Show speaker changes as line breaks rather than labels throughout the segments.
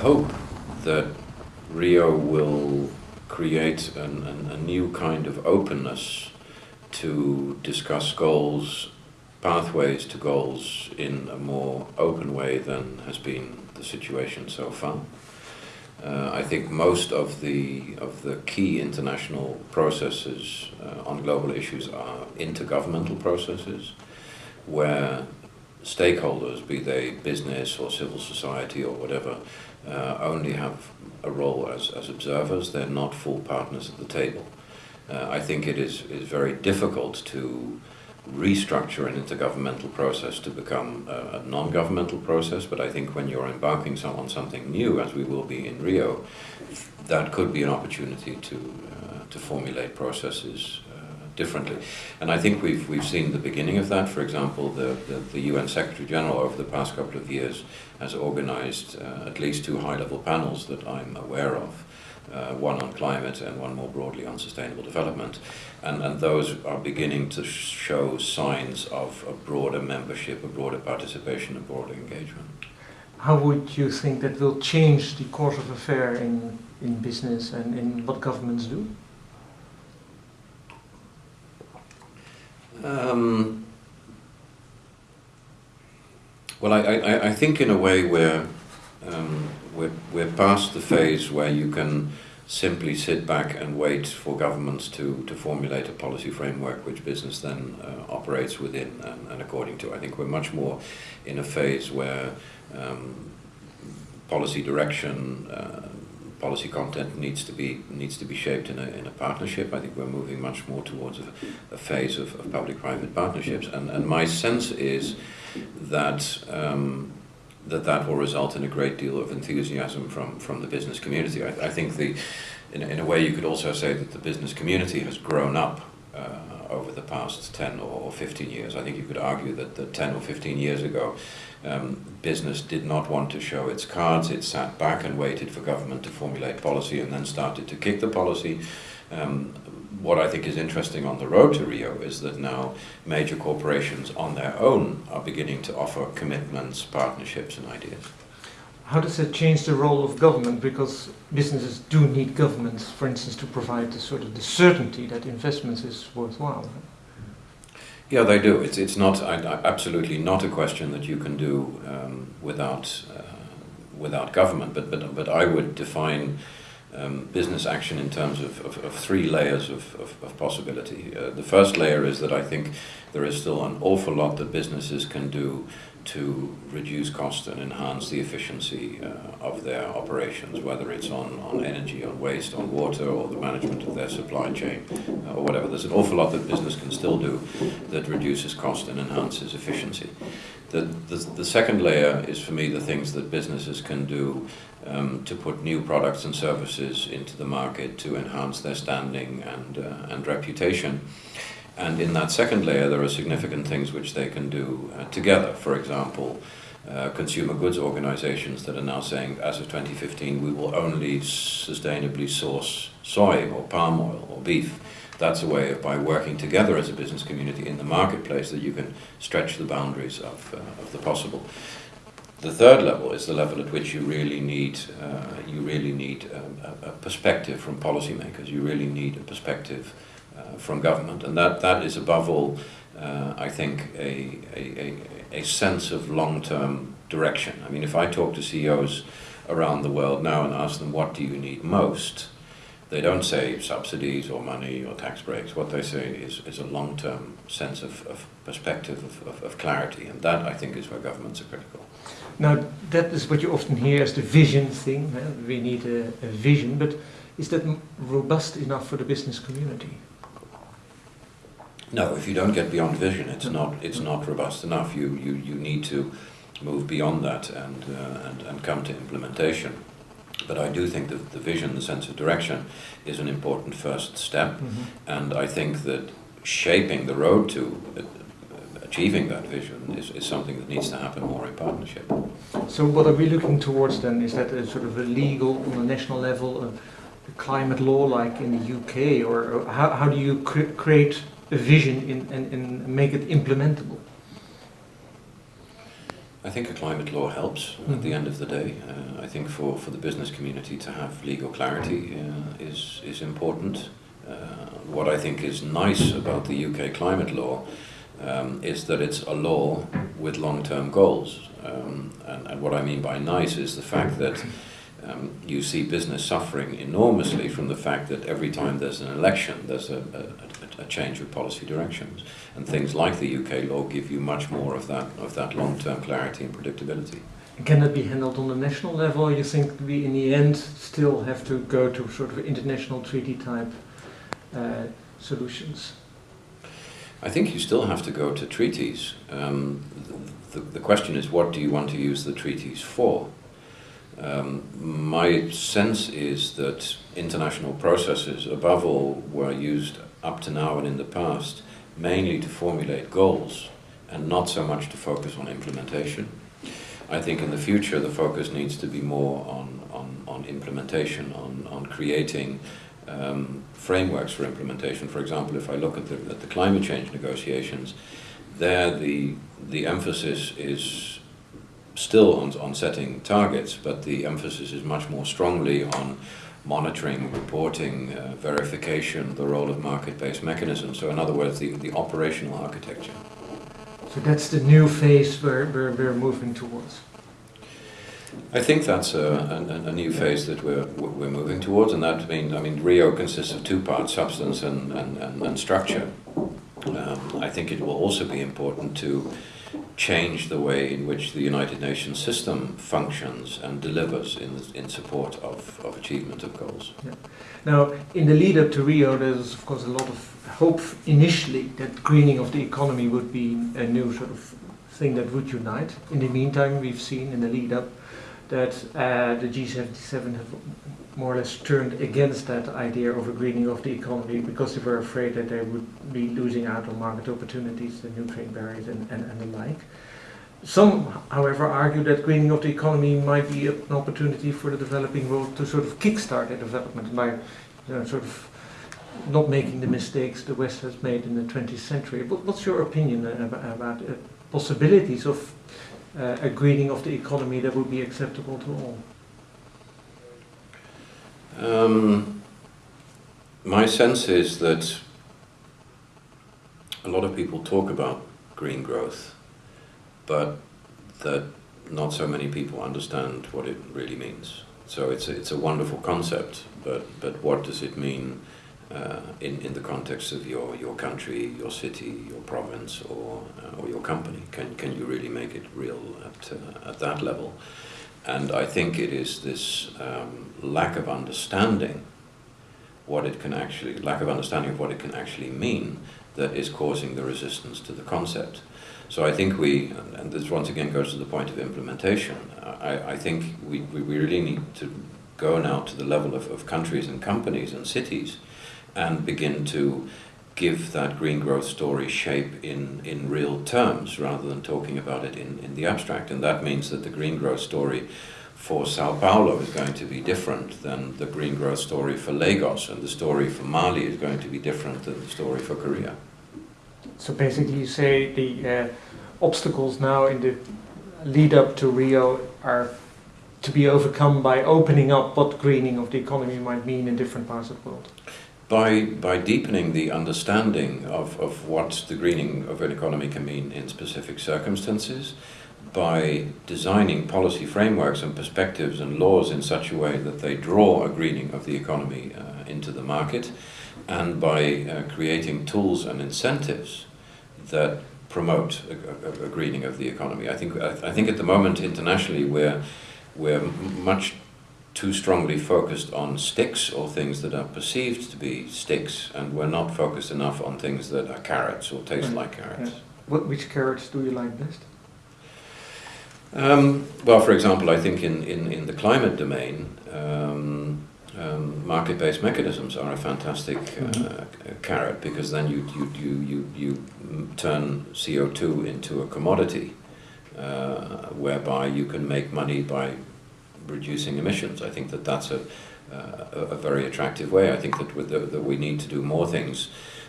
hope that Rio will create an, an, a new kind of openness to discuss goals, pathways to goals in a more open way than has been the situation so far. Uh, I think most of the of the key international processes uh, on global issues are intergovernmental processes, where stakeholders, be they business or civil society or whatever, uh, only have a role as, as observers. They're not full partners at the table. Uh, I think it is is very difficult to restructure an intergovernmental process to become a, a non-governmental process, but I think when you're embarking on something new, as we will be in Rio, that could be an opportunity to, uh, to formulate processes uh, differently. And I think we've, we've seen the beginning of that. For example, the, the, the UN Secretary General over the past couple of years has organized uh, at least two high-level panels that I'm aware of uh, one on climate and one more broadly on sustainable development. And, and those are beginning to show signs of a broader membership, a broader participation, a broader engagement.
How would you think that will change the course of affair in, in business and in what governments do?
Um, well, I, I, I think in a way where um, we're, we're past the phase where you can simply sit back and wait for governments to, to formulate a policy framework which business then uh, operates within and, and, according to. I think we're much more in a phase where um, policy direction, uh, policy content needs to be needs to be shaped in a, in a partnership. I think we're moving much more towards a, a phase of, of public-private partnerships. And, and my sense is that um, that that will result in a great deal of enthusiasm from, from the business community. I, I think the, in, in a way you could also say that the business community has grown up uh, over the past 10 or 15 years. I think you could argue that, that 10 or 15 years ago um, business did not want to show its cards, it sat back and waited for government to formulate policy and then started to kick the policy. Um, what I think is interesting on the road to Rio is that now major corporations on their own are beginning to offer commitments, partnerships and ideas.
How does that change the role of government? Because businesses do need governments, for instance, to provide the sort of the certainty that investments is worthwhile.
Yeah, they do. It's it's not I, I, absolutely not a question that you can do um, without uh, without government. But but but I would define um, business action in terms of, of, of three layers of, of, of possibility. Uh, the first layer is that I think there is still an awful lot that businesses can do to reduce cost and enhance the efficiency uh, of their operations, whether it's on, on energy, on waste, on water, or the management of their supply chain, uh, or whatever. There's an awful lot that business can still do that reduces cost and enhances efficiency. The, the, the second layer is for me the things that businesses can do um, to put new products and services into the market to enhance their standing and, uh, and reputation. And in that second layer, there are significant things which they can do uh, together. For example, uh, consumer goods organizations that are now saying, as of 2015, we will only sustainably source soy or palm oil or beef. That's a way of, by working together as a business community in the marketplace, that you can stretch the boundaries of, uh, of the possible. The third level is the level at which you really need uh, you really need um, a, perspective from policymakers. You really need a perspective uh, from government, and that that is above all, uh, I think, a, a, a, sense of long-term direction. I mean, if I talk to CEOs around the world now and ask them what do you need most, they don't say subsidies or money or tax breaks. What they say is, is a long-term sense of, of perspective, of, of, of clarity, and that I think is where governments are critical.
Now, that is what you often hear as the vision thing. We need a, a vision, but is that robust enough for the business community?
No, if you don't get beyond vision, it's not it's not robust enough. You you, you need to move beyond that and, uh, and and come to implementation. But I do think that the vision, the sense of direction, is an important first step, mm -hmm. and I think that shaping the road to achieving that vision is, is something that needs to happen more in partnership.
So what are we looking towards then? Is that a sort of a legal, on a national level, a, a climate law like in the UK, or, or how, how do you cre create a vision in, and, and make it implementable?
I think a climate law helps at the end of the day. Uh, I think for, for the business community to have legal clarity uh, is, is important. Uh, what I think is nice about the UK climate law um, is that it's a law with long-term goals. Um, and, and, what I mean by nice is the fact that um, you see business suffering enormously from the fact that every time there's an election, there's a, a, a change of policy directions. And things like the UK law give you much more of that, of that long-term clarity and predictability.
Can that be handled on the national level? You think we, in the end, still have to go to sort of international treaty type uh, solutions?
I think you still have to go to treaties. Um, the, the, question is, what do you want to use the treaties for? Um, my sense is that international processes, above all, were used up to now and in the past mainly to formulate goals and not so much to focus on implementation. I think in the future the focus needs to be more on, on, on implementation, on, on creating um, frameworks for implementation. For example, if I look at the, at the climate change negotiations, there the, the emphasis is still on, on setting targets, but the emphasis is much more strongly on monitoring, reporting, uh, verification, the role of market-based mechanisms. So in other words, the, the operational architecture.
So that's the new phase where, where we're moving towards.
I think that's a, a, a, new phase that we're, we're moving towards, and that means, I mean, Rio consists of two parts, substance and, and, and, and structure. Um, I think it will also be important to change the way in which the United Nations system functions and delivers in, in support of, of achievement of goals.
Yeah. Now, in the lead up to Rio, there's of course a lot of hope initially that greening of the economy would be a new sort of thing that would unite. In the meantime, we've seen in the lead up that uh, the G77 have more or less turned against that idea of a greening of the economy because they were afraid that they would be losing out on market opportunities, the new trade barriers and, and, and the like. Some, however, argue that greening of the economy might be an opportunity for the developing world to sort of kickstart their development by you know, sort of not making the mistakes the West has made in the 20th century. But what's your opinion about, about uh, possibilities of uh, a greening of the economy that would be acceptable to all?
Um, my sense is that a lot of people talk about green growth, but that not so many people understand what it really means. So it's a, it's a wonderful concept, but, but what does it mean uh, in, in the context of your, your country, your city, your province, or, uh, or your company? Can, can you really make it real at, uh, at that level? And I think it is this um, lack of understanding what it can actually, lack of understanding of what it can actually mean that is causing the resistance to the concept. So I think we, and this once again goes to the point of implementation, I, I think we, we really need to go now to the level of, of countries and companies and cities and begin to give that green growth story shape in, in real terms rather than talking about it in, in the abstract. And that means that the green growth story for Sao Paulo is going to be different than the green growth story for Lagos, and the story for Mali is going to be different than the story for Korea.
So basically, you say the uh, obstacles now in the lead up to Rio are to be overcome by opening up what greening of the economy might mean in different parts of the world
by, by deepening the understanding of, of what the greening of an economy can mean in specific circumstances, by designing policy frameworks and perspectives and laws in such a way that they draw a greening of the economy uh, into the market, and by uh, creating tools and incentives that promote a, a, a, greening of the economy. I think, I, I think at the moment internationally we're, we're much too strongly focused on sticks or things that are perceived to be sticks, and we're not focused enough on things that are carrots or taste like carrots. Yeah.
What, which carrots do you like best?
Um, well, for example, I think in, in, in the climate domain, um, um, market-based mechanisms are a fantastic uh, mm-hmm. carrot because then you, you, you, you, you turn CO2 into a commodity uh, whereby you can make money by reducing emissions. I think that that's a, uh, a very attractive way. I think that, the, that we need to do more things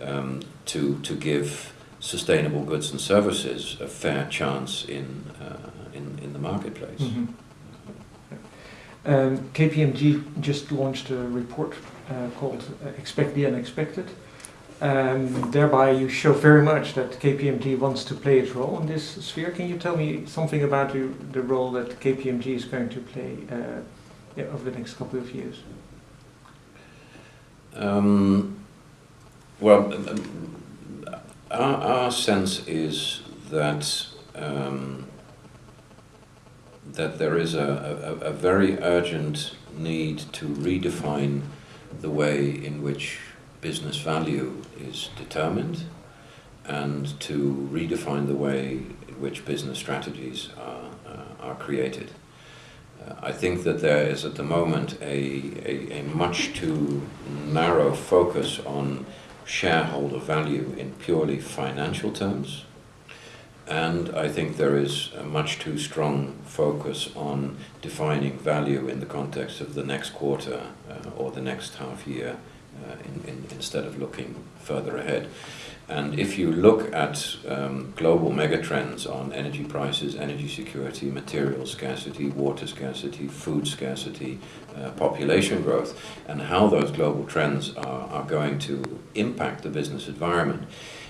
um, to, to give sustainable goods and services a fair chance in, uh, in the marketplace.
Mhm. Um, KPMG just launched a report uh, called Expect the Unexpected. Um, thereby, you show very much that KPMG wants to play its role in this sphere. Can you tell me something about the, the role that KPMG is going to play uh, yeah, over the next couple of years?
Um, well, um, our, our sense is that um, that there is a, a, a very urgent need to redefine the way in which business value is determined and to redefine the way in which business strategies are, uh, are created. Uh, I think that there is at the moment a, a, a, much too narrow focus on shareholder value in purely financial terms. And I think there is a much too strong focus on defining value in the context of the next quarter uh, or the next half year uh, in, in, instead of looking further ahead. And if you look at um, global megatrends on energy prices, energy security, material scarcity, water scarcity, food scarcity, uh, population growth, and how those global trends are, are going to impact the business environment,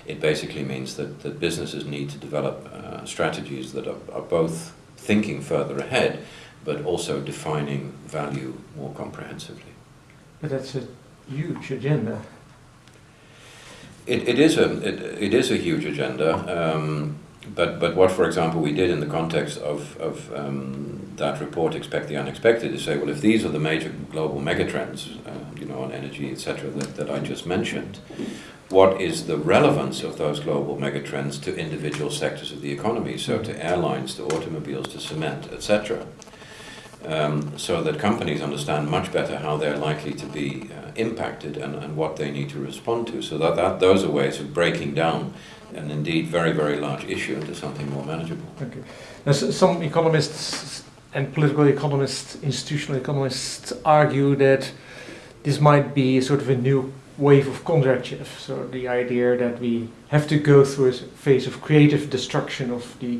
it basically means that, that businesses need to develop uh, strategies that are, are both thinking further ahead, but also defining value more comprehensively.
But that's a huge agenda.
It, it is a it, it is a huge agenda, um, but but what, for example, we did in the context of of um, that report, expect the unexpected, is say, well, if these are the major global megatrends, uh, you know, on energy, etc., that, that I just mentioned, what is the relevance of those global megatrends to individual sectors of the economy? So to airlines, to automobiles, to cement, etc um, so that companies understand much better how they're likely to be uh, impacted and, and what they need to respond to. So that, that those are ways of breaking down an indeed very, very large issue into something more manageable.
Okay. Now, some economists and political economists, institutional economists argue that this might be sort of a new wave of Kondratiev. So the idea that we have to go through a phase of creative destruction of the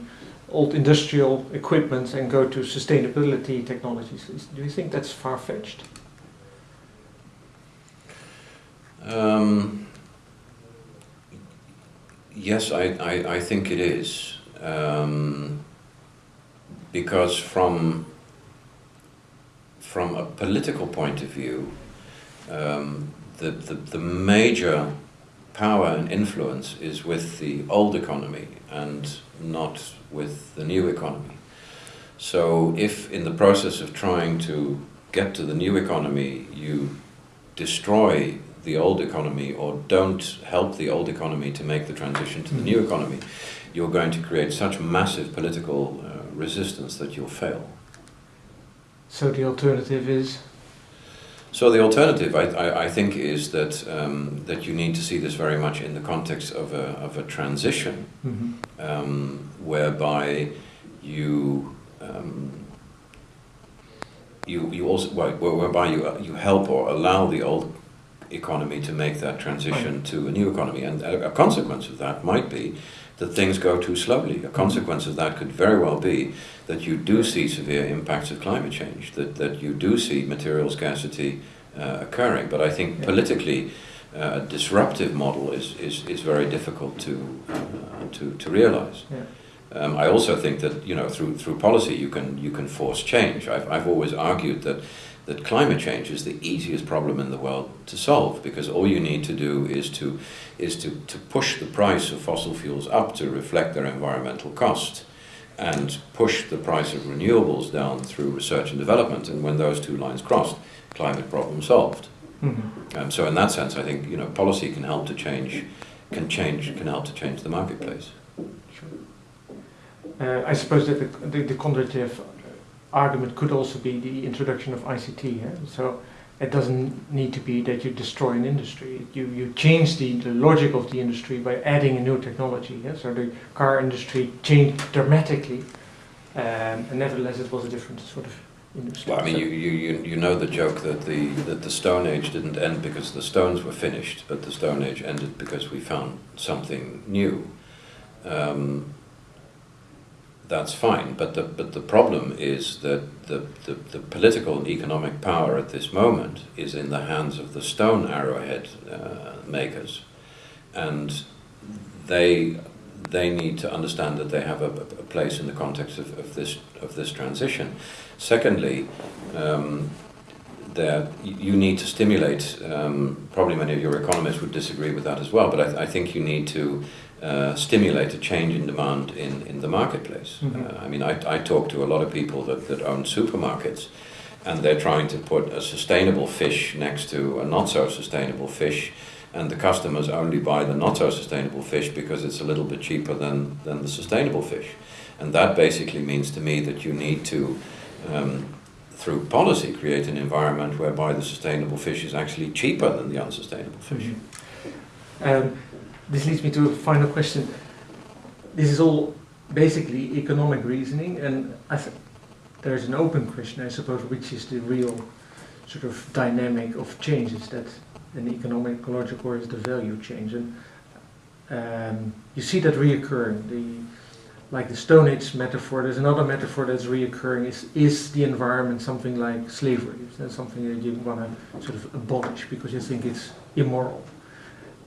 old industrial equipment and go to sustainability technologies. Do you think that's far fetched?
Um, yes, I, I, I, think it is. Um, because from, from a political point of view, um, the, the, the major power and influence is with the old economy and not with the new economy. So if in the process of trying to get to the new economy you destroy the old economy or don't help the old economy to make the transition to the new economy, you're going to create such massive political uh, resistance that you'll fail.
So the alternative is?
So the alternative, I, I, I think, is that um, that you need to see this very much in the context of a of a transition, mm-hmm. um, whereby you um, you you also whereby you you help or allow the old economy to make that transition right. to a new economy, and a, a consequence of that might be that things go too slowly. A consequence of that could very well be that you do see severe impacts of climate change, that, that you do see material scarcity uh, occurring. But I think yeah. politically, uh, a disruptive model is, is, is very difficult to, uh, to, to realize. Yeah. Um, I also think that you know through through policy you can you can force change. I've I've always argued that that climate change is the easiest problem in the world to solve because all you need to do is to is to, to push the price of fossil fuels up to reflect their environmental cost and push the price of renewables down through research and development and when those two lines cross climate problem solved mm-hmm. um, so in that sense I think you know policy can help to change can change can help to change the marketplace
sure. Uh, I suppose that the, the, the argument could also be the introduction of ICT. Yeah? So it doesn't need to be that you destroy an industry. You, you change the, the logic of the industry by adding a new technology. Yeah? So the car industry changed dramatically, um, and nevertheless it was a different sort of industry.
Well, I mean, you, you, you know the joke that the, that the Stone Age didn't end because the stones were finished, but the Stone Age ended because we found something new. Um, that's fine. But the, but the problem is that the, the, the, political and economic power at this moment is in the hands of the stone arrowhead uh, makers. And they, they need to understand that they have a, a place in the context of, of, this, of this transition. Secondly, um, that you need to stimulate, um, probably many of your economists would disagree with that as well, but I, I think you need to uh, stimulate a change in demand in, in the marketplace. Mm -hmm. uh, I mean, I, I talk to a lot of people that, that own supermarkets and they're trying to put a sustainable fish next to a not so sustainable fish and the customers only buy the not so sustainable fish because it's a little bit cheaper than, than the sustainable fish. And that basically means to me that you need to, um, through policy, create an environment whereby the sustainable fish is actually cheaper than the unsustainable fish. Mm
-hmm. um, this leads me to a final question. This is all basically economic reasoning, and there's an open question, I suppose, which is the real sort of dynamic of changes that an economic, ecological, or is the value change. And um, you see that reoccurring. The, like the Stone Age metaphor, there's another metaphor that's reoccurring. Is is the environment something like slavery? Is that something that you want to sort of abolish because you think it's immoral?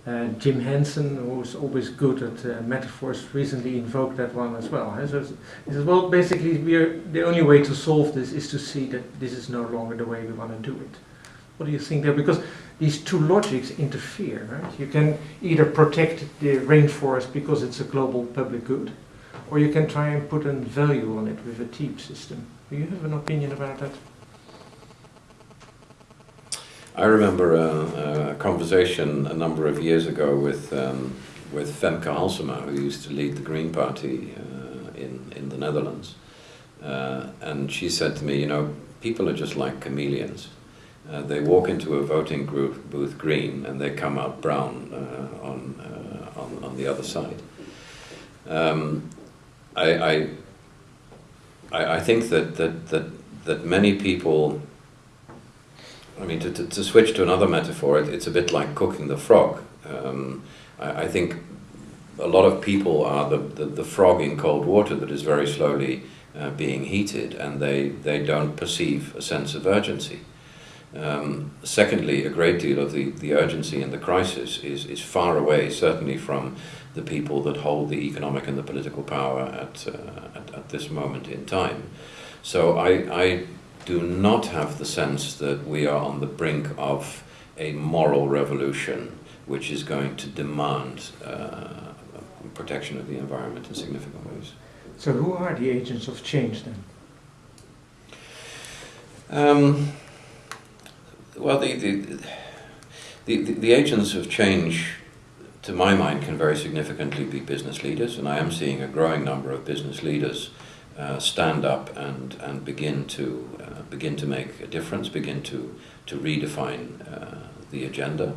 Uh, Jim Hansen, who's always good at uh, metaphors, recently invoked that one as well. So he says, well, basically, we are, the only way to solve this is to see that this is no longer the way we want to do it. What do you think there? Because these two logics interfere, right? You can either protect the rainforest because it's a global public good, or you can try and put a value on it with a TEEB system. Do you have an opinion about that?
I remember a, a, conversation a number of years ago with um, with Femke Halsema, who used to lead the Green Party uh, in in the Netherlands, uh, and she said to me, you know, people are just like chameleons. Uh, they walk into a voting group, booth green, and they come out brown uh, on, uh, on on the other side. Um, I, I I think that that that that many people I mean, to, to, to, switch to another metaphor, it, it's a bit like cooking the frog. Um, I, I, think a lot of people are the, the, the, frog in cold water that is very slowly uh, being heated and they, they don't perceive a sense of urgency. Um, secondly, a great deal of the, the urgency in the crisis is, is far away, certainly from the people that hold the economic and the political power at, uh, at, at, this moment in time. So I, I do not have the sense that we are on the brink of a moral revolution which is going to demand uh, protection of the environment in significant ways.
So who are the agents of change then?
Um, well, the, the, the, the, agents of change, to my mind, can very significantly be business leaders, and I am seeing a growing number of business leaders uh, stand up and, and begin to uh, begin to make a difference, begin to, to redefine uh, the agenda.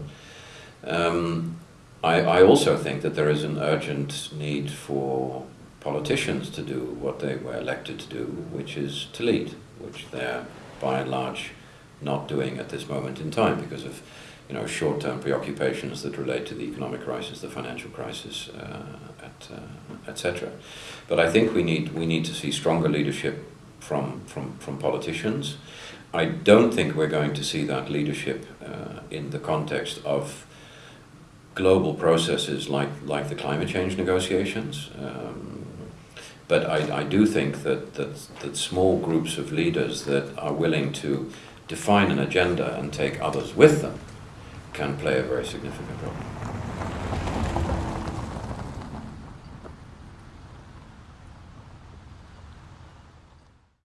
Um, I, I also think that there is an urgent need for politicians to do what they were elected to do, which is to lead, which they're by and large not doing at this moment in time because of you know, short-term preoccupations that relate to the economic crisis, the financial crisis, uh, uh, etc. But I think we need we need to see stronger leadership from from from politicians. I don't think we're going to see that leadership uh, in the context of global processes like like the climate change negotiations. Um, but I, I do think that, that that small groups of leaders that are willing to define an agenda and take others with them can play a very significant role.